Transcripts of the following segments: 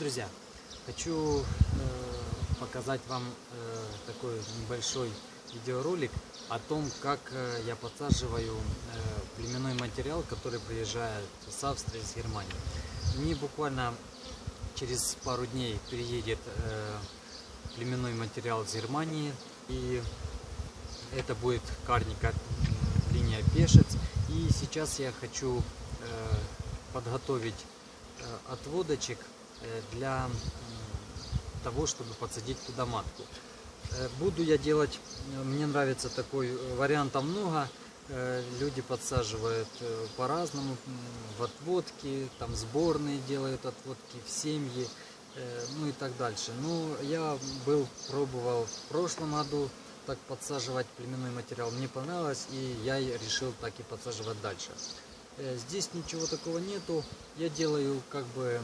друзья! Хочу э, показать вам э, такой небольшой видеоролик о том, как э, я подсаживаю племенной материал, который приезжает с Австрии, с Германии. Мне буквально через пару дней приедет племенной материал из Германии, и это будет карника линия Пешец. И сейчас я хочу подготовить отводочек для м, того, чтобы подсадить туда матку. Э, Буду я делать, э, мне нравится такой э, вариантов много. Э, Люди подсаживают э, по-разному, в отводки, там сборные делают отводки, в семьи, э, ну и так дальше. Ну, я был, пробовал в прошлом году так подсаживать племенной материал. Мне понравилось, и я решил так и подсаживать дальше. Э, Здесь ничего такого нету. Я делаю как бы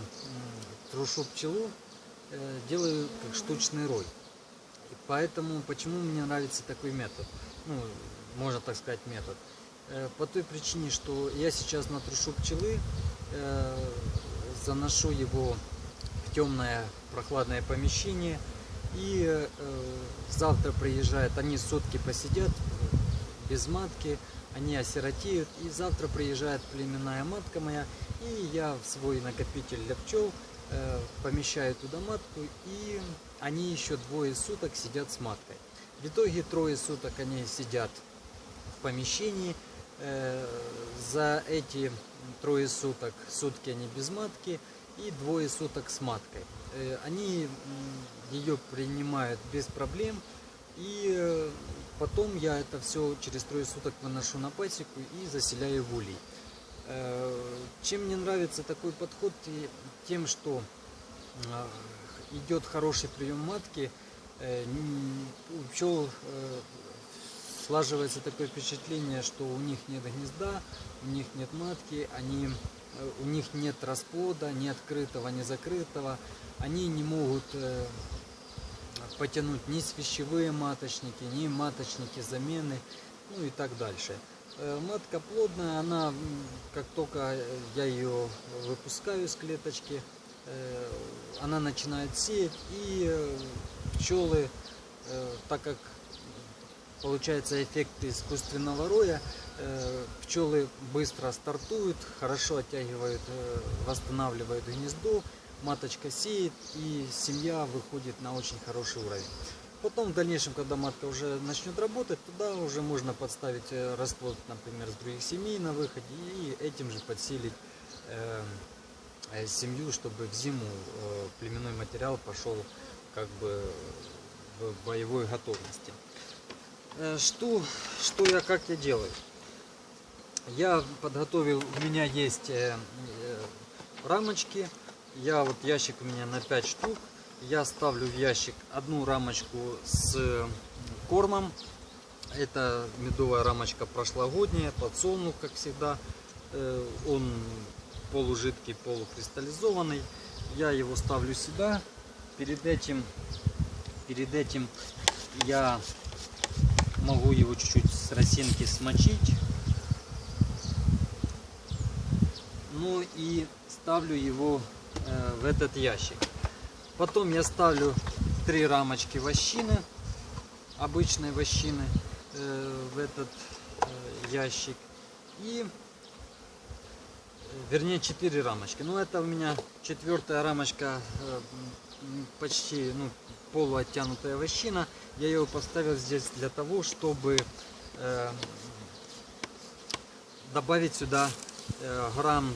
трушу пчелу, э, делаю как штучный рой. И Поэтому почему мне нравится такой метод? Ну, можно так сказать, метод. Э, По той причине, что я сейчас на трушу пчелы, э, заношу его в темное прохладное помещение. И завтра приезжают, они сутки посидят без матки, они осиротеют. И завтра приезжает племенная матка моя, и я в свой накопитель для пчел помещаю туда матку, и они еще двое суток сидят с маткой. В итоге трое суток они сидят в помещении. Э, За эти трое суток, сутки они без матки и двое суток с маткой. Э, Они ее принимают без проблем. И э, потом я это все через трое суток выношу на пасеку и заселяю в улей. Э, Чем мне нравится такой подход? Тем, что а, идет хороший прием матки, э, у пчел э, слаживается такое впечатление, что у них нет гнезда, у них нет матки, они, э, у них нет расплода, ни открытого, ни закрытого. Они не могут э, потянуть ни свящевые маточники, ни маточники замены, ну и так дальше. Э, Матка плодная, она, как только я ее выпускаю из клеточки, э, она начинает сеять, и э, пчелы, так как получается эффект искусственного роя, пчелы быстро стартуют, хорошо оттягивают, восстанавливают гнездо, маточка сеет, и семья выходит на очень хороший уровень. Потом в дальнейшем, когда матка уже начнет работать, туда уже можно подставить э, расплод, например, с других семей на выходе и этим же подсилить э, э, семью, чтобы в зиму э, племенной материал пошел как бы в боевой готовности. Э, Что, что я, как я делаю? Я подготовил, у меня есть э, э, рамочки, я вот ящик у меня на 5 штук, я ставлю в ящик одну рамочку с кормом, это медовая рамочка прошлогодняя, подсолнух, как всегда, Э, он полужидкий, полукристаллизованный, я его ставлю сюда, перед этим, перед этим я могу его чуть-чуть с росинки смочить. Ну и ставлю его э, в этот ящик. Потом я ставлю три рамочки вощины, обычной вощины, э, в этот э, ящик. И, э, вернее, четыре рамочки. Ну, это у меня четвертая рамочка, почти, ну, полуоттянутая вощина. Я ее поставил здесь для того, чтобы добавить сюда грамм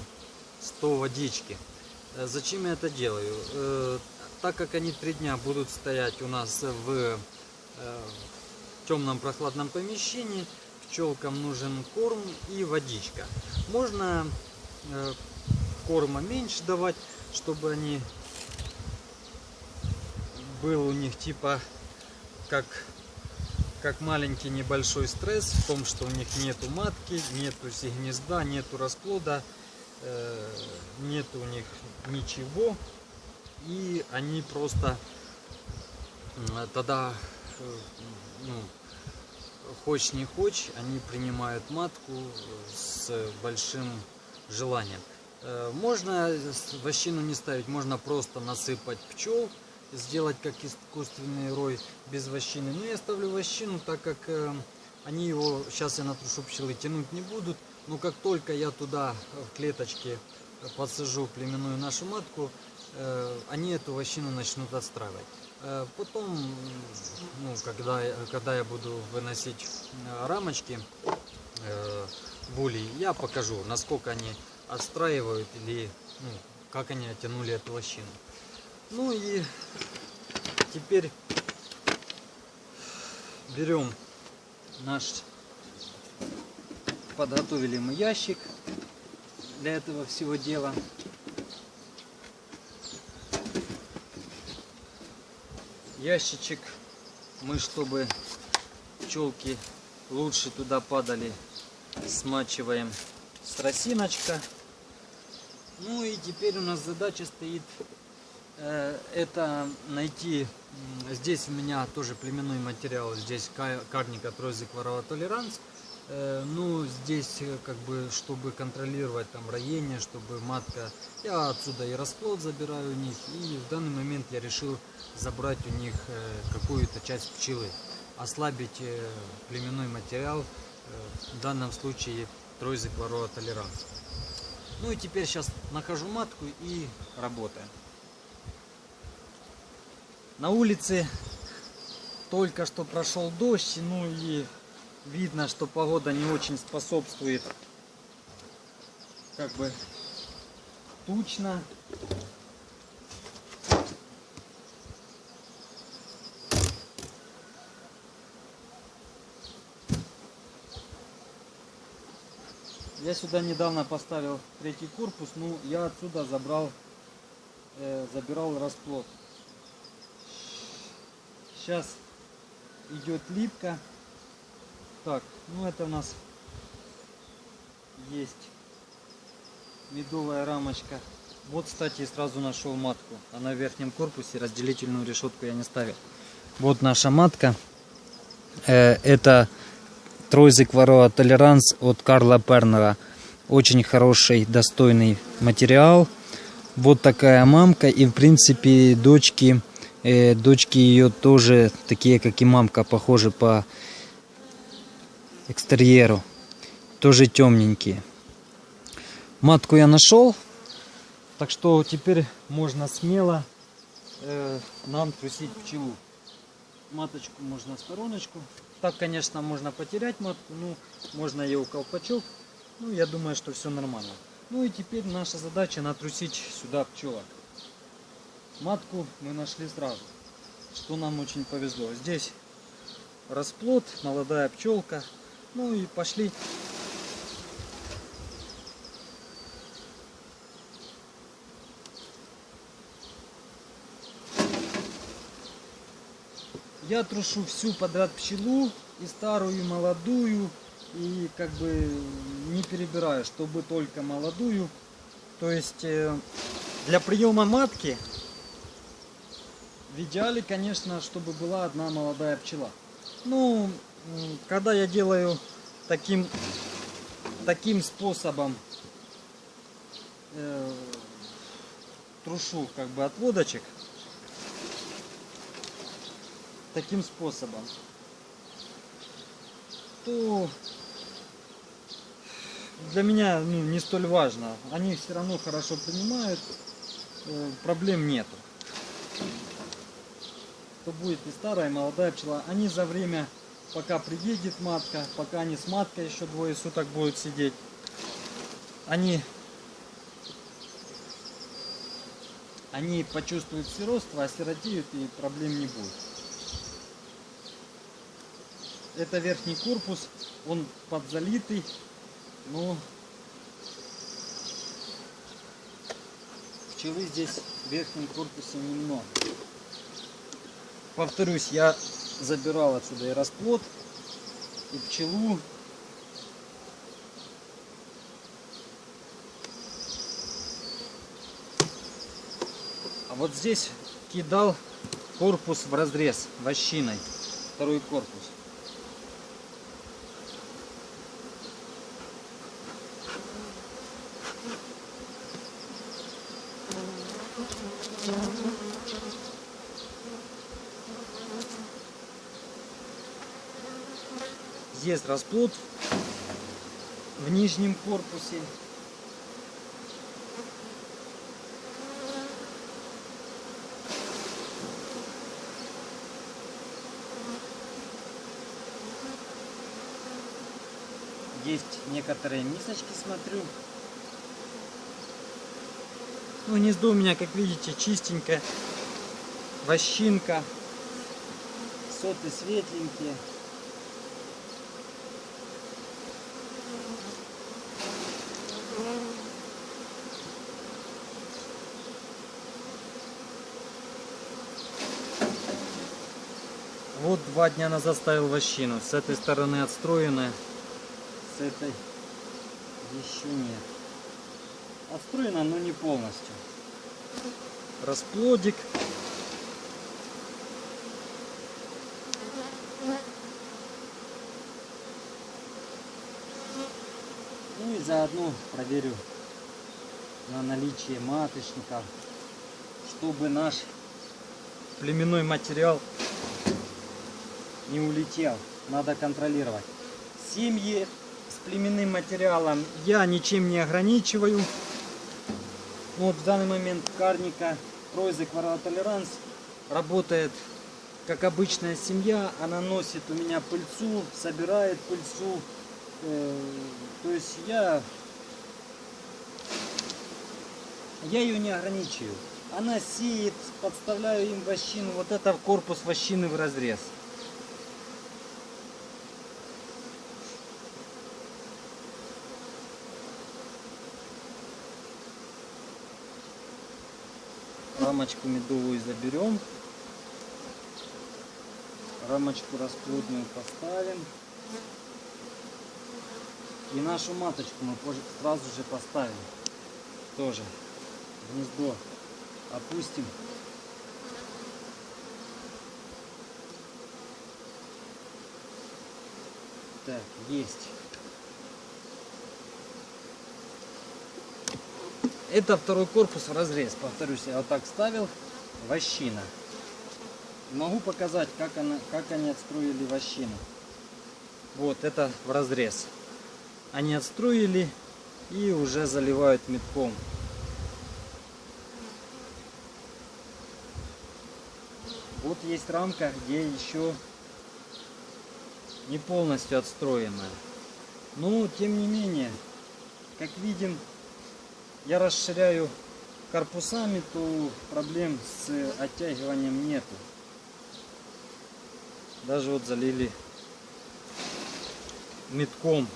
100 водички. Зачем я это делаю? Так как они три дня будут стоять у нас в э, темном прохладном помещении, пчелкам нужен корм и водичка. Можно э, корма меньше давать, чтобы они был у них типа как как маленький небольшой стресс в том, что у них нету матки, нету гнезда, нету расплода, э, нету у них ничего, и они просто тогда, э, ну, хочешь не хочешь, они принимают матку с большим желанием. Э, Можно вощину не ставить, можно просто насыпать пчел, сделать как искусственный рой без вощины. Но я ставлю вощину, так как э, они его, сейчас я натрушу пчелы, тянуть не будут. Но как только я туда э, в клеточке э, подсажу племенную нашу матку, э, они эту вощину начнут отстраивать. Э, Потом, ну, когда, когда я буду выносить э, рамочки э, булей, я покажу, насколько они отстраивают или ну, как они оттянули эту лощину. Ну и теперь берем наш подготовили мы ящик для этого всего дела. Ящичек мы, чтобы пчелки лучше туда падали, смачиваем с тросиночка. Ну и теперь у нас задача стоит э, это найти. Здесь у меня тоже племенной материал. Здесь ка- карника тройзик ворова толеранс. Э, ну, здесь э, как бы, чтобы контролировать там роение, чтобы матка... Я отсюда и расплод забираю у них. И в данный момент я решил забрать у них э, какую-то часть пчелы. Ослабить племенной материал. в данном случае тройзик ворова толеранс. Ну и теперь сейчас нахожу матку и работаем. На улице только что прошел дождь, ну и видно, что погода не очень способствует как бы тучно. Я сюда недавно поставил третий корпус, ну я отсюда забрал, э, забирал расплод. Сейчас идет липка. Так, ну это у нас есть медовая рамочка. Вот, кстати, сразу нашел матку. Она в верхнем корпусе, разделительную решетку я не ставил. Вот наша матка. Э, это Тройзик Ворова Толеранс от Карла Пернера. Очень хороший, достойный материал. Вот такая мамка. И, в принципе, дочки, э, дочки ее тоже такие, как и мамка, похожи по экстерьеру. Тоже темненькие. Матку я нашел. Так что теперь можно смело э, нам трусить пчелу. Маточку можно в стороночку. Так, конечно, можно потерять матку, ну, можно ее в колпачок. Ну, я думаю, что все нормально. Ну и теперь наша задача натрусить сюда пчелок. Матку мы нашли сразу, что нам очень повезло. Здесь расплод, молодая пчелка. Ну и пошли. Я трушу всю подряд пчелу, и старую, и молодую, и как бы не перебираю, чтобы только молодую. То есть э, для приема матки в идеале, конечно, чтобы была одна молодая пчела. Ну, когда я делаю таким, таким способом, э, трушу как бы отводочек, таким способом, то для меня ну, не столь важно. Они все равно хорошо принимают, э, проблем нету. То будет и старая, и молодая пчела. Они за время, пока приедет матка, пока они с маткой еще двое суток будут сидеть, они, они почувствуют сиротство, осиротеют и проблем не будет. Это верхний корпус, он подзалитый, но пчелы здесь в верхнем корпусе немного. Повторюсь, я забирал отсюда и расплод, и пчелу. А вот здесь кидал корпус в разрез вощиной, второй корпус. Thank you. Есть расплод в нижнем корпусе. Есть некоторые мисочки, смотрю. Ну, гнездо у меня, как видите, чистенькое. Вощинка. Соты светленькие. Вот два дня назад ставил вощину. С этой стороны отстроенная. С этой еще нет. Отстроена, но не полностью. Расплодик. Ну и заодно проверю на наличие маточника, чтобы наш племенной материал не улетел. Надо контролировать. Семьи с племенным материалом я ничем не ограничиваю. Вот в данный момент карника Пройзе Толеранс работает как обычная семья. Она носит у меня пыльцу, собирает пыльцу. Э, то есть я, я ее не ограничиваю. Она сеет, подставляю им вощину. Вот это корпус вощины в разрез. Рамочку медовую заберем. Рамочку расплодную поставим. И нашу маточку мы сразу же поставим. Тоже гнездо опустим. Так, есть. Это второй корпус в разрез. Повторюсь, я вот так ставил. Вощина. Могу показать, как, она, как они отстроили вощину. Вот, это в разрез. Они отстроили и уже заливают метком. Вот есть рамка, где еще не полностью отстроенная. Но, тем не менее, как видим, я расширяю корпусами, то проблем с оттягиванием нету. Даже вот залили метком,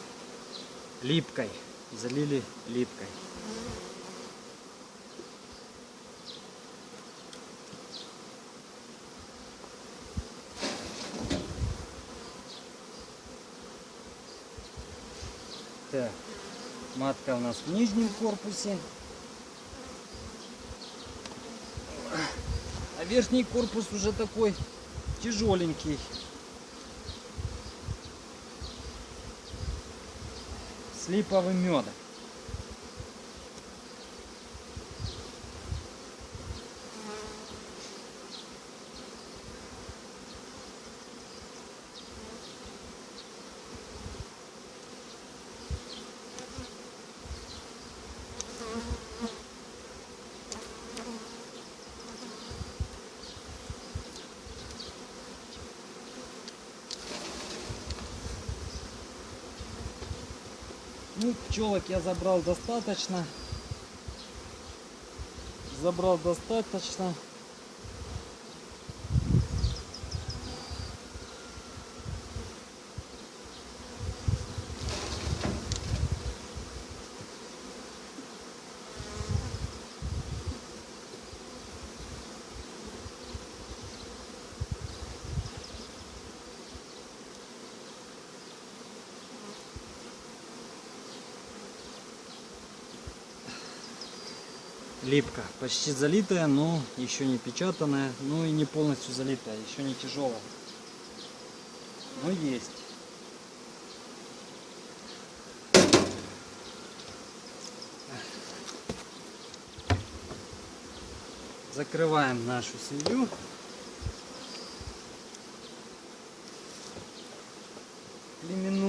липкой. Залили липкой. Так. Матка у нас в нижнем корпусе. А верхний корпус уже такой тяжеленький. С липовым медом. Ну, пчелок я забрал достаточно. Забрал достаточно. липка. Почти залитая, но еще не печатанная, ну и не полностью залитая, еще не тяжелая. Но есть. Закрываем нашу семью. Племенную.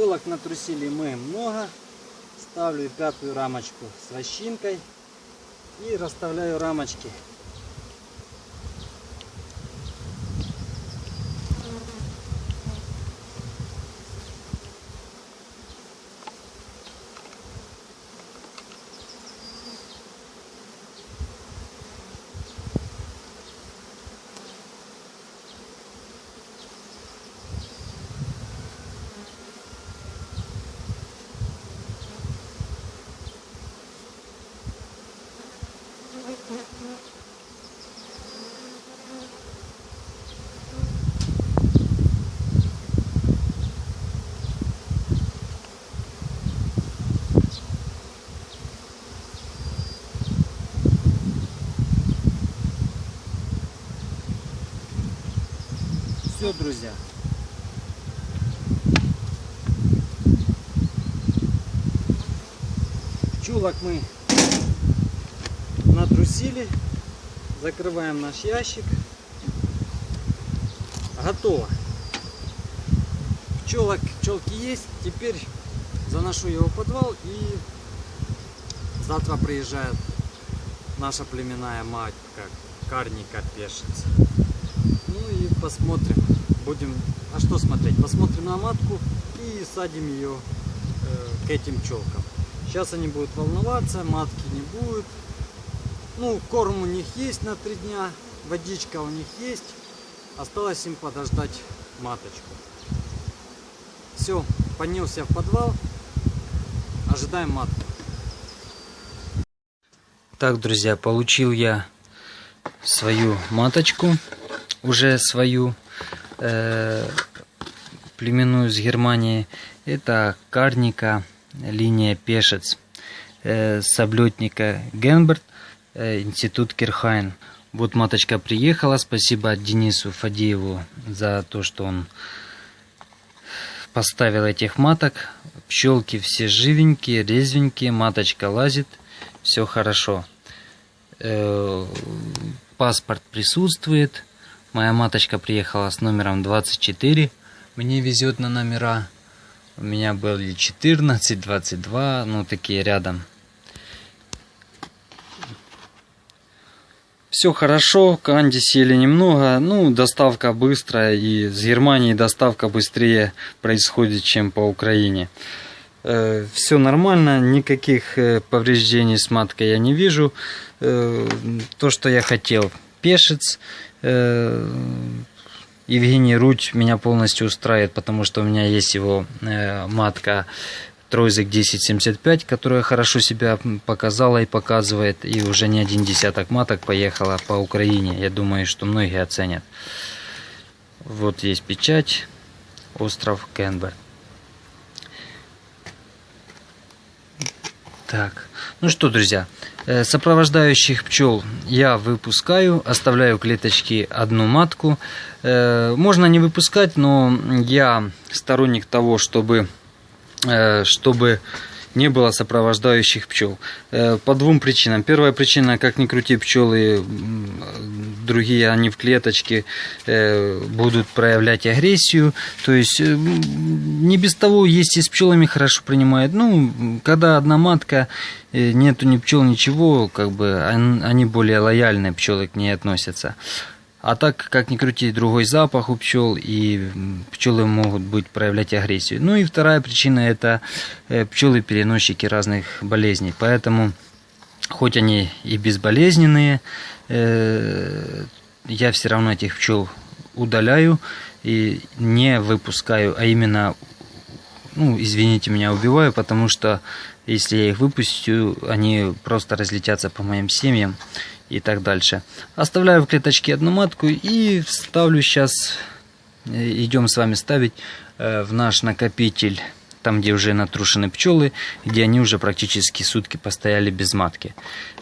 Пчелок натрусили мы много. Ставлю пятую рамочку с вощинкой и расставляю рамочки. Все, друзья. Пчелок мы натрусили. Закрываем наш ящик. Готово. Пчелок, пчелки есть. Теперь заношу его в подвал и завтра приезжает наша племенная мать, как карника пешится. Ну и посмотрим. Будем. А что смотреть? Посмотрим на матку и садим ее э, к этим пчелкам. Сейчас они будут волноваться, матки не будет. Ну, корм у них есть на три дня, водичка у них есть. Осталось им подождать маточку. Все, поднялся в подвал. Ожидаем матку. Так, друзья, получил я свою маточку, уже свою э, племенную с Германии. Это карника, линия пешец, э, с облетника Генберт, э, институт Кирхайн. Вот маточка приехала, спасибо Денису Фадееву за то, что он поставил этих маток. Пчелки все живенькие, резвенькие, маточка лазит, все хорошо. Э, паспорт присутствует. Моя маточка приехала с номером 24. Мне везет на номера. У меня были 14, 22, ну такие рядом. Все хорошо, канди сели немного, ну доставка быстрая и с Германии доставка быстрее происходит, чем по Украине. Э, все нормально, никаких э, повреждений с маткой я не вижу. Э, то, что я хотел, пешец. Евгений Руть меня полностью устраивает, потому что у меня есть его матка Тройзик 1075, которая хорошо себя показала и показывает, и уже не один десяток маток поехала по Украине. Я думаю, что многие оценят. Вот есть печать, остров Кенберг. Так, ну что, друзья, э, сопровождающих пчел я выпускаю, оставляю клеточки одну матку. Э, можно не выпускать, но я сторонник того, чтобы Э, чтобы не было сопровождающих пчел. Э, по двум причинам. Первая причина, как ни крути пчелы, другие они в клеточке э, будут проявлять агрессию. То есть не без того есть и с пчелами хорошо принимают. Ну, когда одна матка, нету ни пчел, ничего, как бы они более лояльные пчелы к ней относятся. А так, как ни крути, другой запах у пчел, и пчелы могут быть проявлять агрессию. Ну и вторая причина это э, пчелы-переносчики разных болезней. Поэтому, хоть они и безболезненные, э, я все равно этих пчел удаляю и не выпускаю, а именно, ну, извините меня, убиваю, потому что если я их выпустю, они просто разлетятся по моим семьям и так дальше. Оставляю в клеточке одну матку и ставлю сейчас, э, идем с вами ставить э, в наш накопитель, там где уже натрушены пчелы, где они уже практически сутки постояли без матки.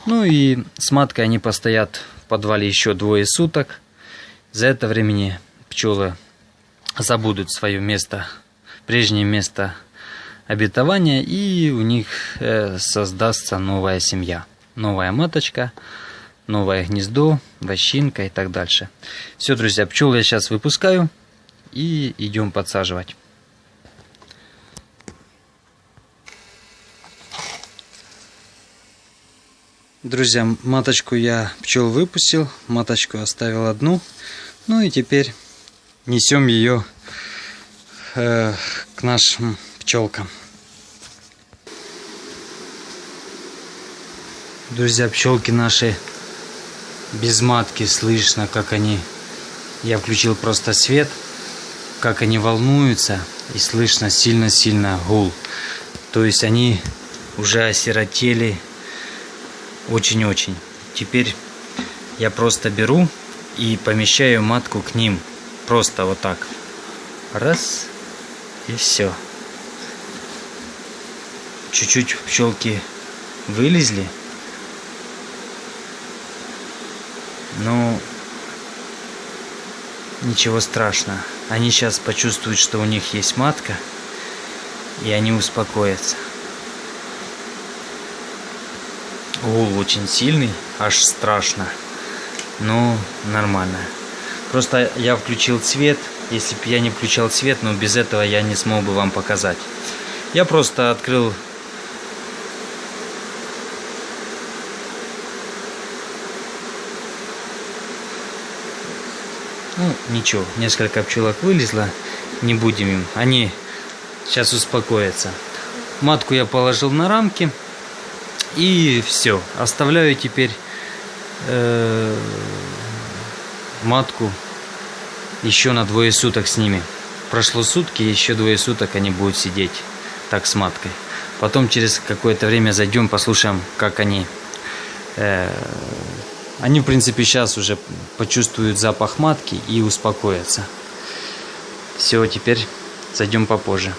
Ну и с маткой они постоят в подвале еще двое суток. За это времени пчелы забудут свое место, прежнее место обетования, и у них э, создастся новая семья, новая маточка новое гнездо, вощинка и так дальше. Все, друзья, пчел я сейчас выпускаю и идем подсаживать. Друзья, маточку я пчел выпустил, маточку оставил одну. Ну и теперь несем ее э, к нашим пчелкам. Друзья, пчелки наши без матки слышно, как они... Я включил просто свет, как они волнуются, и слышно сильно-сильно гул. То есть они уже осиротели очень-очень. Теперь я просто беру и помещаю матку к ним. Просто вот так. Раз. И все. Чуть-чуть пчелки вылезли. Ну, ничего страшного. Они сейчас почувствуют, что у них есть матка, и они успокоятся. Гул очень сильный, аж страшно. Но нормально. Просто я включил цвет. Если бы я не включал цвет, но без этого я не смог бы вам показать. Я просто открыл Ну, ничего, несколько пчелок вылезло, не будем им. Они сейчас успокоятся. Матку я положил на рамки. И все. Оставляю теперь э, матку еще на двое суток с ними. Прошло сутки, еще двое суток они будут сидеть так с маткой. Потом через какое-то время зайдем, послушаем, как они э, они, в принципе, сейчас уже почувствуют запах матки и успокоятся. Все, теперь зайдем попозже.